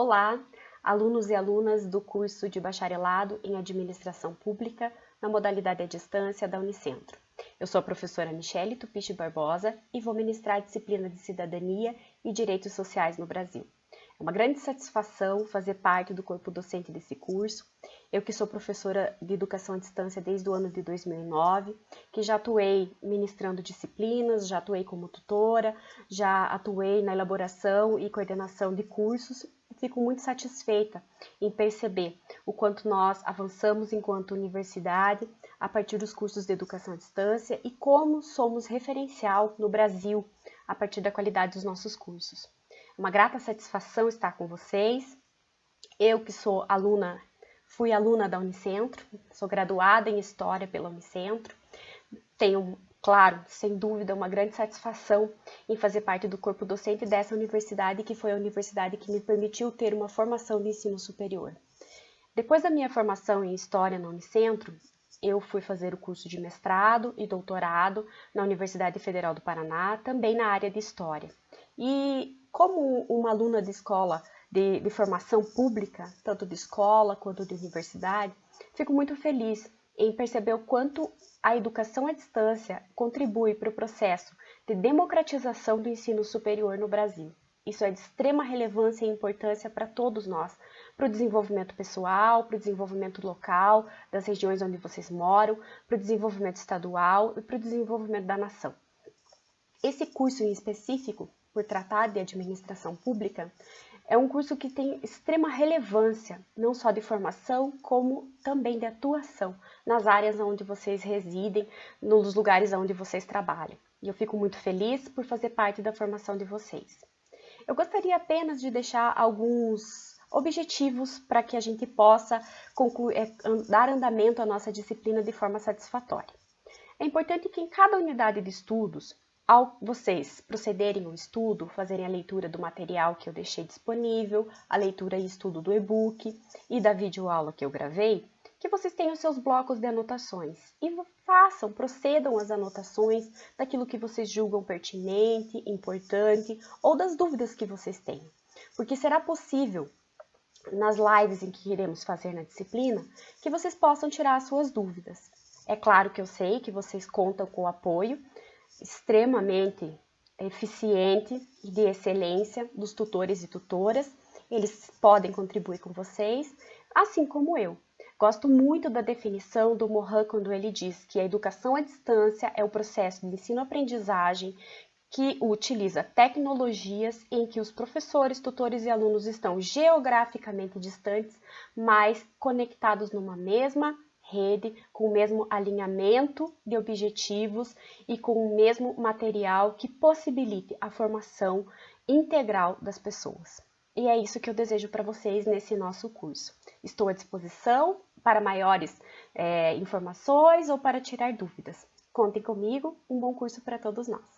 Olá, alunos e alunas do curso de bacharelado em Administração Pública na modalidade à distância da Unicentro. Eu sou a professora Michele Tupiche Barbosa e vou ministrar a disciplina de Cidadania e Direitos Sociais no Brasil. É uma grande satisfação fazer parte do corpo docente desse curso. Eu que sou professora de Educação à Distância desde o ano de 2009, que já atuei ministrando disciplinas, já atuei como tutora, já atuei na elaboração e coordenação de cursos fico muito satisfeita em perceber o quanto nós avançamos enquanto universidade a partir dos cursos de educação à distância e como somos referencial no Brasil a partir da qualidade dos nossos cursos uma grata satisfação estar com vocês. Eu que sou aluna, fui aluna da Unicentro, sou graduada em História pela Unicentro. Tenho, claro, sem dúvida, uma grande satisfação em fazer parte do corpo docente dessa universidade, que foi a universidade que me permitiu ter uma formação de ensino superior. Depois da minha formação em História na Unicentro, eu fui fazer o curso de mestrado e doutorado na Universidade Federal do Paraná, também na área de História. E como uma aluna de escola de, de formação pública, tanto de escola quanto de universidade, fico muito feliz em perceber o quanto a educação à distância contribui para o processo de democratização do ensino superior no Brasil. Isso é de extrema relevância e importância para todos nós, para o desenvolvimento pessoal, para o desenvolvimento local, das regiões onde vocês moram, para o desenvolvimento estadual e para o desenvolvimento da nação. Esse curso em específico por tratar de administração pública, é um curso que tem extrema relevância, não só de formação, como também de atuação nas áreas onde vocês residem, nos lugares onde vocês trabalham. E eu fico muito feliz por fazer parte da formação de vocês. Eu gostaria apenas de deixar alguns objetivos para que a gente possa concluir, é, dar andamento à nossa disciplina de forma satisfatória. É importante que em cada unidade de estudos ao vocês procederem ao estudo, fazerem a leitura do material que eu deixei disponível, a leitura e estudo do e-book e da videoaula que eu gravei, que vocês tenham seus blocos de anotações e façam, procedam as anotações daquilo que vocês julgam pertinente, importante ou das dúvidas que vocês têm. Porque será possível nas lives em que iremos fazer na disciplina, que vocês possam tirar as suas dúvidas. É claro que eu sei que vocês contam com o apoio extremamente eficiente e de excelência dos tutores e tutoras. Eles podem contribuir com vocês, assim como eu. Gosto muito da definição do Mohan quando ele diz que a educação à distância é o processo de ensino-aprendizagem que utiliza tecnologias em que os professores, tutores e alunos estão geograficamente distantes, mas conectados numa mesma rede, com o mesmo alinhamento de objetivos e com o mesmo material que possibilite a formação integral das pessoas. E é isso que eu desejo para vocês nesse nosso curso. Estou à disposição para maiores é, informações ou para tirar dúvidas. Contem comigo, um bom curso para todos nós.